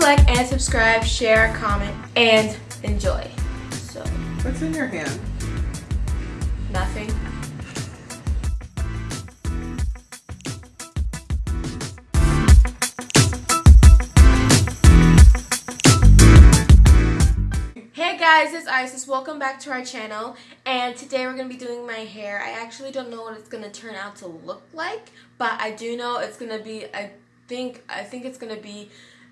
like and subscribe, share, comment, and enjoy. So, What's in your hand? nothing. Hey guys, it's Isis. Welcome back to our channel. And today we're going to be doing my hair. I actually don't know what it's going to turn out to look like, but I do know it's going to be, I think, I think it's going to be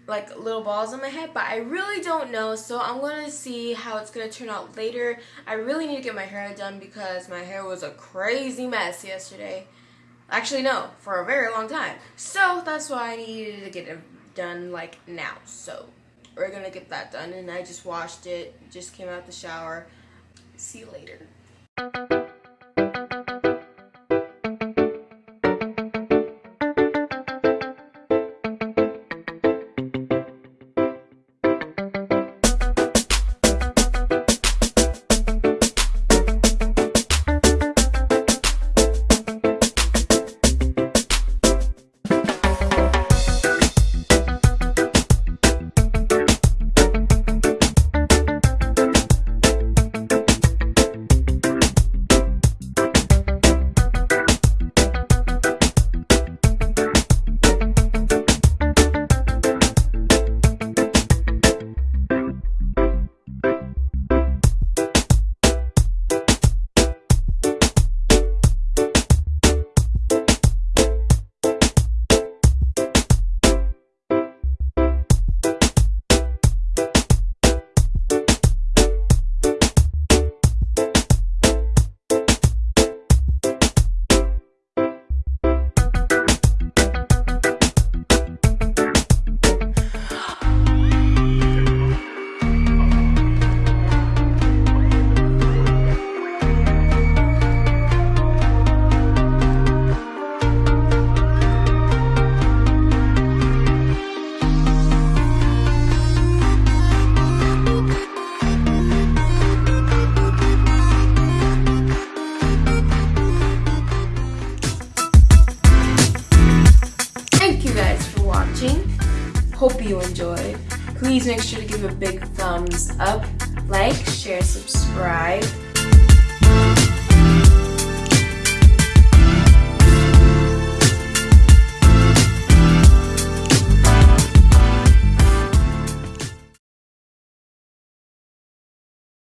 like little balls on my head, but I really don't know. So I'm to see how it's to turn out later. I really need to get my hair done because my hair was a crazy mess yesterday. Actually, no, for a very long time. So that's why I needed to get it done like now. So we're gonna get that done and I just washed it just came out the shower see you later hope you enjoyed. Please make sure to give a big thumbs up like share subscribe